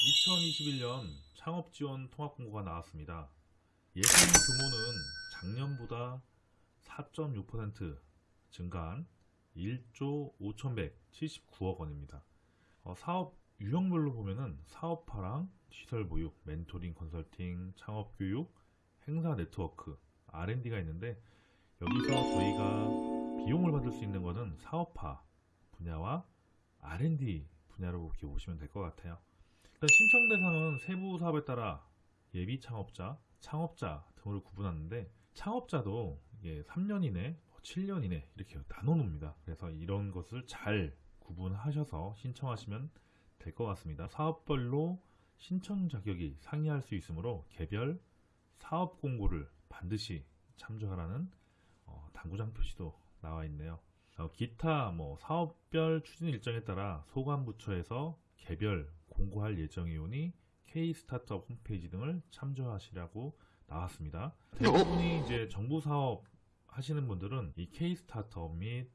2021년 창업지원 통합공고가 나왔습니다. 예상 규모는 작년보다 4.6% 증가한 1조 5,179억 원입니다. 어, 사업 유형별로 보면은 사업화랑 시설 보육, 멘토링 컨설팅, 창업 교육, 행사 네트워크, R&D가 있는데 여기서 저희가 비용을 받을 수 있는 것은 사업화 분야와 R&D 분야로 보시면 될 것 같아요. 일단 신청 대상은 세부 사업에 따라 예비 창업자, 창업자 등으로 구분하는데 창업자도 이게 3년 이내, 7년 이내 이렇게 나눠 놓습니다. 그래서 이런 것을 잘 구분하셔서 신청하시면 될 것 같습니다. 사업별로 신청 자격이 상이할 수 있으므로 개별 사업 공고를 반드시 참조하라는 어, 당구장 표시도 나와 있네요. 어, 기타 뭐 사업별 추진 일정에 따라 소관부처에서 개별 공고할 예정이오니 K 스타트업 홈페이지 등을 참조하시라고 나왔습니다. 대부분이 이제 정부 사업 하시는 분들은 이 K 스타트업 및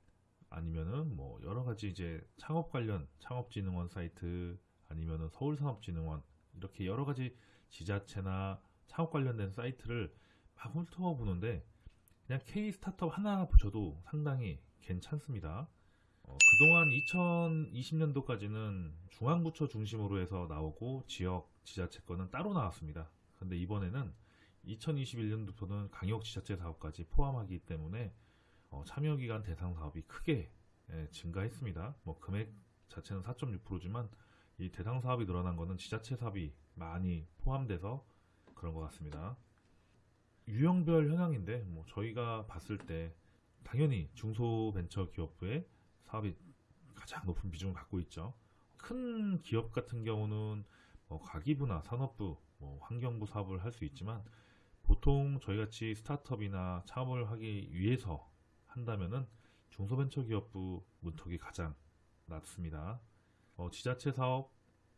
아니면은 뭐 여러 가지 이제 창업 관련 창업진흥원 사이트 아니면은 서울산업진흥원 이렇게 여러 가지 지자체나 창업 관련된 사이트를 막 훑어 보는데 그냥 K 스타트업 하나 붙여도 상당히 괜찮습니다. 어, 그동안 2020년도까지는 중앙부처 중심으로 해서 나오고 지역 지자체 거는 따로 나왔습니다. 근데 이번에는 2021년도부터는 강역 지자체 사업까지 포함하기 때문에 어, 참여기간 대상 사업이 크게 예, 증가했습니다. 뭐 금액 자체는 4.6%지만 이 대상 사업이 늘어난 것은 지자체 사업이 많이 포함돼서 그런 것 같습니다. 유형별 현황인데 뭐 저희가 봤을 때 당연히 중소벤처기업부의 사업이 가장 높은 비중을 갖고 있죠. 큰 기업 같은 경우는 뭐 가기부나 산업부, 뭐 환경부 사업을 할 수 있지만 보통 저희같이 스타트업이나 창업을 하기 위해서 한다면은 중소벤처기업부 문턱이 가장 낮습니다. 어, 지자체 사업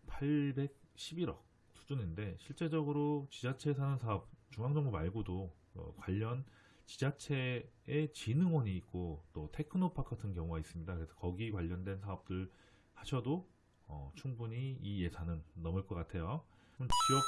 811억 수준인데 실제적으로 지자체에서 하는 사업 중앙정부 말고도 어, 관련 지자체의 진흥원이 있고 또 테크노파크 같은 경우가 있습니다. 그래서 거기 관련된 사업들 하셔도 어, 충분히 이 예산은 넘을 것 같아요. 그럼 지역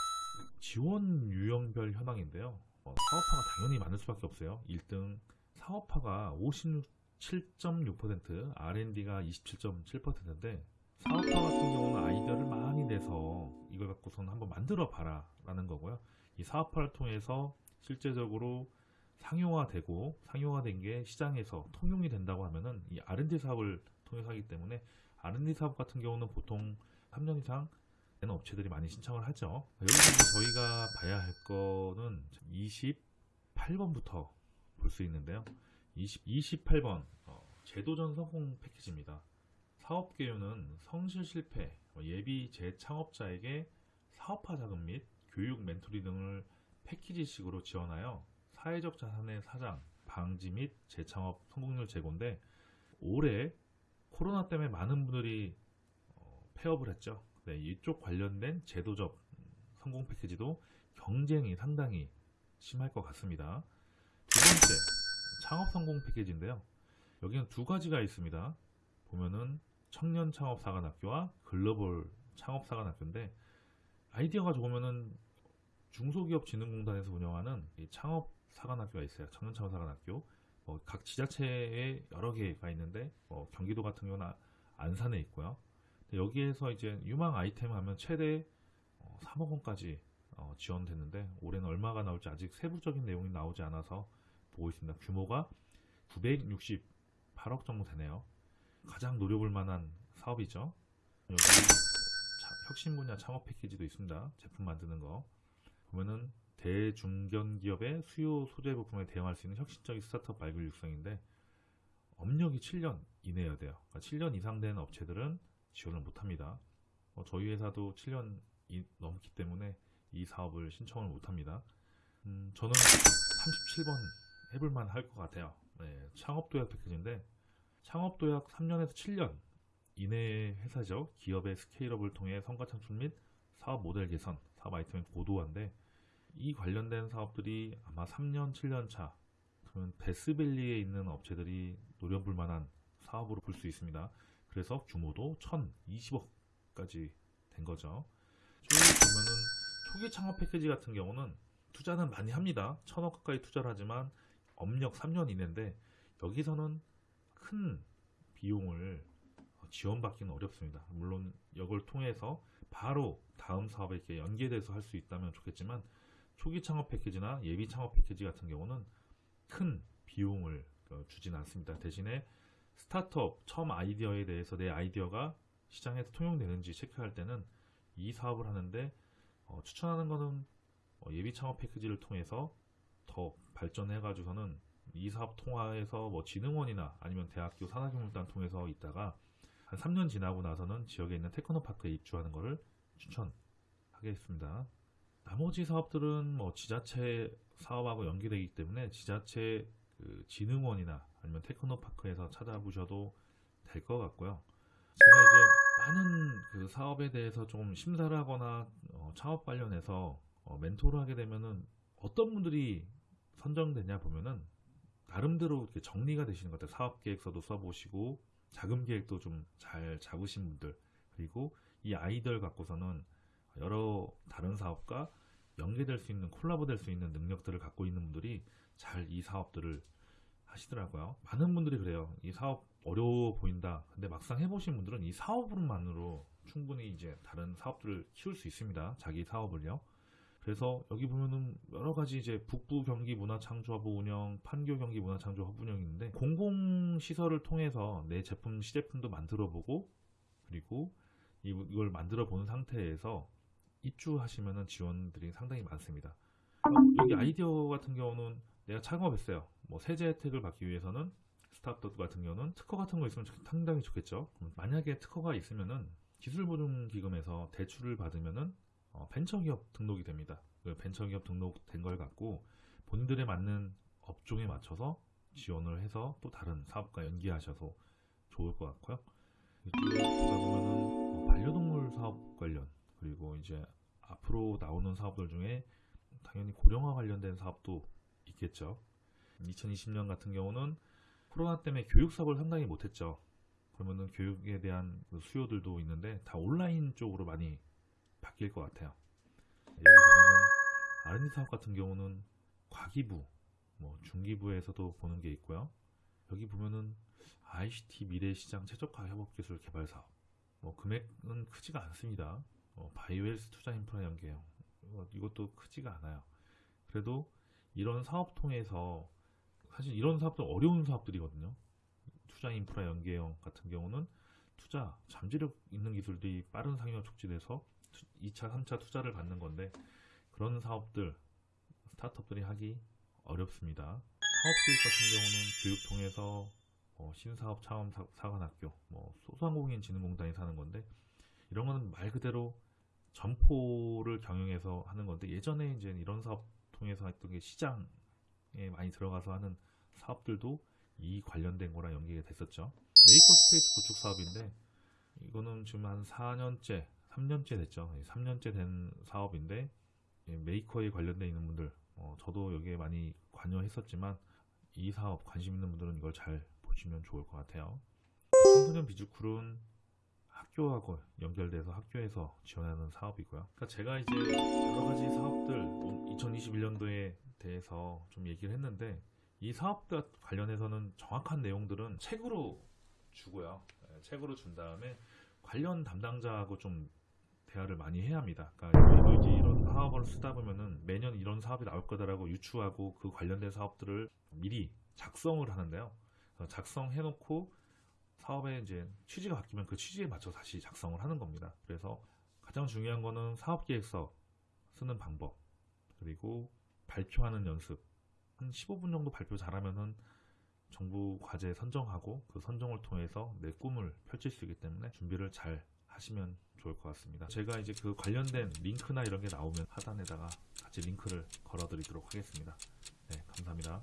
지원 유형별 현황인데요. 어, 사업화가 당연히 많을 수밖에 없어요. 1등 사업화가 57.6%, R&D가 27.7%인데 사업화 같은 경우는 아이디어를 많이 내서 이걸 갖고서는 한번 만들어 봐라 라는 거고요. 이 사업화를 통해서 실제적으로 상용화되고 상용화된 게 시장에서 통용이 된다고 하면은 이 R&D 사업을 통해서 하기 때문에 R&D 사업 같은 경우는 보통 3년 이상 되는 업체들이 많이 신청을 하죠. 여기서 저희가 봐야 할 거는 28번부터 볼 수 있는데요. 20, 28번 어, 제도전 성공 패키지입니다. 사업 개요는 성실 실패, 어, 예비 재창업자에게 사업화 자금 및 교육 멘토리 등을 패키지식으로 지원하여 사회적 자산의 사장, 방지 및 재창업 성공률 제고인데 올해 코로나 때문에 많은 분들이 어, 폐업을 했죠. 네, 이쪽 관련된 제도적 성공 패키지도 경쟁이 상당히 심할 것 같습니다. 두 번째, 창업 성공 패키지인데요. 여기는 두 가지가 있습니다. 보면은 청년 창업 사관학교와 글로벌 창업 사관학교인데 아이디어가 좋으면은 중소기업진흥공단에서 운영하는 이 창업 사관학교가 있어요. 청년 창업 사관학교. 뭐 각 지자체에 여러 개가 있는데 뭐 경기도 같은 경우는 아- 안산에 있고요. 여기에서 이제 유망 아이템 하면 최대 어, 3억 원까지 어, 지원됐는데 올해는 얼마가 나올지 아직 세부적인 내용이 나오지 않아서 보고 있습니다. 규모가 968억 정도 되네요. 가장 노려볼 만한 사업이죠. 여기 자- 혁신 분야 창업 패키지도 있습니다. 제품 만드는 거. 보면은 대중견 기업의 수요 소재 부품에 대응할 수 있는 혁신적인 스타트업 발굴 육성인데 업력이 7년 이내여야 돼요. 그러니까 7년 이상 된 업체들은 지원을 못합니다. 어, 저희 회사도 7년 이- 넘기 때문에 이 사업을 신청을 못합니다. 음, 저는 37번 해볼만 할 것 같아요. 네, 창업도약 패키지인데 창업도약 3년에서 7년 이내의 회사죠. 기업의 스케일업을 통해 성과 창출 및 사업 모델 개선, 사업 아이템의 고도화인데 이 관련된 사업들이 아마 3년, 7년 차 그러면 베스밸리에 있는 업체들이 노려볼 만한 사업으로 볼 수 있습니다. 그래서 규모도 1020억까지 된 거죠. 쭉 보면은 초기 창업 패키지 같은 경우는 투자는 많이 합니다. 천억 가까이 투자를 하지만 업력 3년 이내인데 여기서는 큰 비용을 지원받기는 어렵습니다. 물론 이걸 통해서 바로 다음 사업에 연계돼서 할 수 있다면 좋겠지만 초기 창업 패키지나 예비 창업 패키지 같은 경우는 큰 비용을 어, 주진 않습니다. 대신에 스타트업 처음 아이디어에 대해서 내 아이디어가 시장에서 통용되는지 체크할 때는 이 사업을 하는데 어, 추천하는 것은 어, 예비 창업 패키지를 통해서 더 발전해 가지고서는 이 사업 통화에서 뭐 진흥원이나 아니면 대학교 산학교육단 통해서 있다가 한 3년 지나고 나서는 지역에 있는 테크노파크에 입주하는 것을 추천하겠습니다. 나머지 사업들은 뭐 지자체 사업하고 연계되기 때문에 지자체 그 진흥원이나 아니면 테크노파크에서 찾아보셔도 될 것 같고요. 제가 이제 많은 그 사업에 대해서 좀 심사를 하거나 어, 창업 관련해서 어, 멘토를 하게 되면은 어떤 분들이 선정되냐 보면은 나름대로 이렇게 정리가 되시는 것 같아요. 사업 계획서도 써보시고 자금 계획도 좀 잘 잡으신 분들 그리고 이 아이디어를 갖고서는 여러 다른 사업과 연계될 수 있는 콜라보 될 수 있는 능력들을 갖고 있는 분들이 잘 이 사업들을 하시더라고요. 많은 분들이 그래요. 이 사업 어려워 보인다. 근데 막상 해보신 분들은 이 사업으로만으로 충분히 이제 다른 사업들을 키울 수 있습니다. 자기 사업을요. 그래서 여기 보면은 여러 가지 이제 북부 경기 문화창조허브 운영, 판교 경기 문화창조허브 운영이 있는데 공공시설을 통해서 내 제품, 시제품도 만들어 보고 그리고 이- 이걸 만들어 본 상태에서 입주하시면은 지원들이 상당히 많습니다. 어, 여기 아이디어 같은 경우는 내가 창업했어요. 뭐 세제 혜택을 받기 위해서는 스타트업 같은 경우는 특허 같은 거 있으면 상당히 좋겠죠. 만약에 특허가 있으면은 기술보증기금에서 대출을 받으면은 어, 벤처기업 등록이 됩니다. 그 벤처기업 등록된 걸 갖고 본인들에 맞는 업종에 맞춰서 지원을 해서 또 다른 사업과 연계하셔서 좋을 것 같고요. 이쪽에 보다 보면은 뭐 반려동물 사업 관련 그리고 이제 앞으로 나오는 사업들 중에 당연히 고령화 관련된 사업도 있겠죠. 2020년 같은 경우는 코로나 때문에 교육 사업을 상당히 못했죠. 그러면은 교육에 대한 그 수요들도 있는데 다 온라인 쪽으로 많이 바뀔 것 같아요. 여기 보면은 R&D 사업 같은 경우는 과기부, 뭐 중기부에서도 보는 게 있고요. 여기 보면은 ICT 미래시장 최적화 협업기술 개발 사업. 뭐 금액은 크지가 않습니다. 어, 바이오헬스 투자 인프라 연계형 이거- 이것도 크지가 않아요. 그래도 이런 사업 통해서 사실 이런 사업도 어려운 사업들이거든요. 투자 인프라 연계형 같은 경우는 투자 잠재력 있는 기술들이 빠른 상용 촉진해서 2차, 3차 투자를 받는 건데 그런 사업들 스타트업들이 하기 어렵습니다. 사업교육 같은 경우는 교육 통해서 어, 신사업 차원 사- 사관학교, 뭐 소상공인진흥공단이 사는 건데 이런 거는 말 그대로 점포를 경영해서 하는 건데 예전에 이제 이런 사업 통해서 했던 게 시장에 많이 들어가서 하는 사업들도 이 관련된 거랑 연계가 됐었죠. maker space 구축 사업인데 이거는 지금 한 4년째, 3년째 됐죠. 3년째 된 사업인데 예, 메이커에 관련돼 있는 분들, 어, 저도 여기에 많이 관여했었지만 이 사업 관심 있는 분들은 이걸 잘 보시면 좋을 것 같아요. 청소년 비주쿨은 학교하고 연결돼서 학교에서 지원하는 사업이고요. 그러니까 제가 이제 여러 가지 사업들 2021년도에 대해서 좀 얘기를 했는데 이 사업과 관련해서는 정확한 내용들은 책으로 주고요. 예, 책으로 준 다음에 관련 담당자하고 좀 대화를 많이 해야 합니다. 그러니까 이제 이런 사업을 쓰다 보면은 매년 이런 사업이 나올 거다라고 유추하고 그 관련된 사업들을 미리 작성을 하는데요. 작성해놓고 사업의 이제 취지가 바뀌면 그 취지에 맞춰 다시 작성을 하는 겁니다. 그래서 가장 중요한 거는 사업 계획서 쓰는 방법 그리고 발표하는 연습 한 15분 정도 발표 잘하면은 정부 과제 선정하고 그 선정을 통해서 내 꿈을 펼칠 수 있기 때문에 준비를 잘 하시면 좋을 것 같습니다. 제가 이제 그 관련된 링크나 이런 게 나오면 하단에다가 같이 링크를 걸어 드리도록 하겠습니다. 네, 감사합니다.